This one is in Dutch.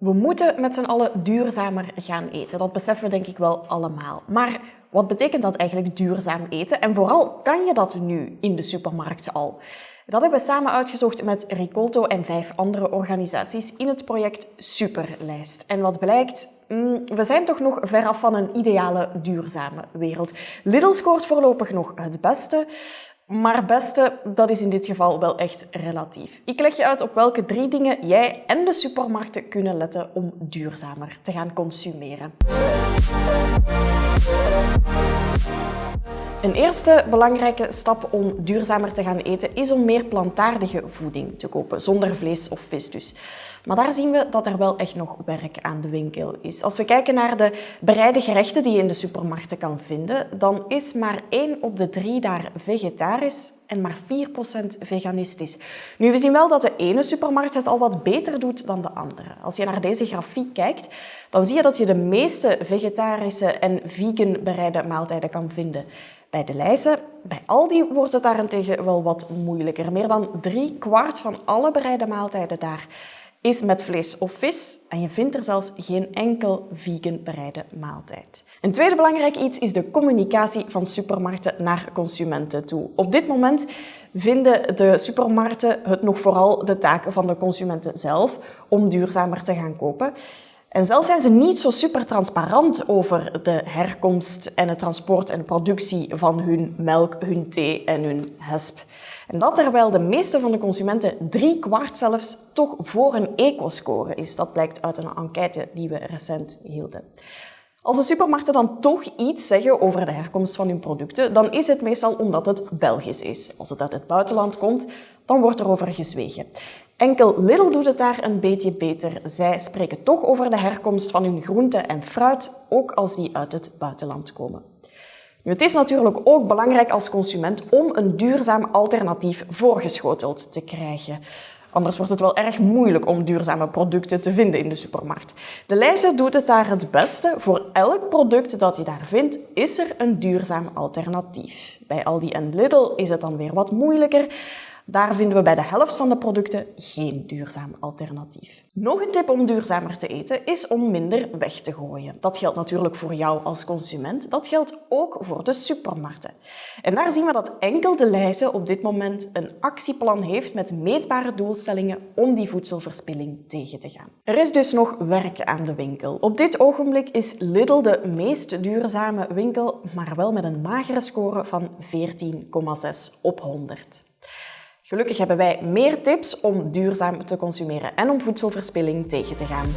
We moeten met z'n allen duurzamer gaan eten. Dat beseffen we denk ik wel allemaal. Maar wat betekent dat eigenlijk duurzaam eten? En vooral, kan je dat nu in de supermarkt al? Dat hebben we samen uitgezocht met Ricolto en vijf andere organisaties in het project Superlijst. En wat blijkt, mm, we zijn toch nog veraf van een ideale duurzame wereld. Lidl scoort voorlopig nog het beste. Maar beste, dat is in dit geval wel echt relatief. Ik leg je uit op welke drie dingen jij en de supermarkten kunnen letten om duurzamer te gaan consumeren. Een eerste belangrijke stap om duurzamer te gaan eten is om meer plantaardige voeding te kopen, zonder vlees of vis dus. Maar daar zien we dat er wel echt nog werk aan de winkel is. Als we kijken naar de bereide gerechten die je in de supermarkten kan vinden, dan is maar 1 op de 3 daar vegetarisch en maar 4% veganistisch. Nu, we zien wel dat de ene supermarkt het al wat beter doet dan de andere. Als je naar deze grafiek kijkt, dan zie je dat je de meeste vegetarische en vegan bereide maaltijden kan vinden. Bij de lijzen, bij Aldi wordt het daarentegen wel wat moeilijker. Meer dan drie kwart van alle bereide maaltijden daar is met vlees of vis en je vindt er zelfs geen enkel vegan bereide maaltijd. Een tweede belangrijk iets is de communicatie van supermarkten naar consumenten toe. Op dit moment vinden de supermarkten het nog vooral de taak van de consumenten zelf om duurzamer te gaan kopen. En zelfs zijn ze niet zo super transparant over de herkomst en het transport en productie van hun melk, hun thee en hun hesp. En dat terwijl de meeste van de consumenten drie kwart zelfs toch voor een eco-score is. Dat blijkt uit een enquête die we recent hielden. Als de supermarkten dan toch iets zeggen over de herkomst van hun producten, dan is het meestal omdat het Belgisch is. Als het uit het buitenland komt, dan wordt er over gezwegen. Enkel Lidl doet het daar een beetje beter. Zij spreken toch over de herkomst van hun groenten en fruit, ook als die uit het buitenland komen. Nu, het is natuurlijk ook belangrijk als consument om een duurzaam alternatief voorgeschoteld te krijgen. Anders wordt het wel erg moeilijk om duurzame producten te vinden in de supermarkt. De lijster doet het daar het beste. Voor elk product dat je daar vindt, is er een duurzaam alternatief. Bij Aldi en Lidl is het dan weer wat moeilijker. Daar vinden we bij de helft van de producten geen duurzaam alternatief. Nog een tip om duurzamer te eten is om minder weg te gooien. Dat geldt natuurlijk voor jou als consument, dat geldt ook voor de supermarkten. En daar zien we dat enkel de lijzen op dit moment een actieplan heeft met meetbare doelstellingen om die voedselverspilling tegen te gaan. Er is dus nog werk aan de winkel. Op dit ogenblik is Lidl de meest duurzame winkel, maar wel met een magere score van 14,6 op 100. Gelukkig hebben wij meer tips om duurzaam te consumeren en om voedselverspilling tegen te gaan.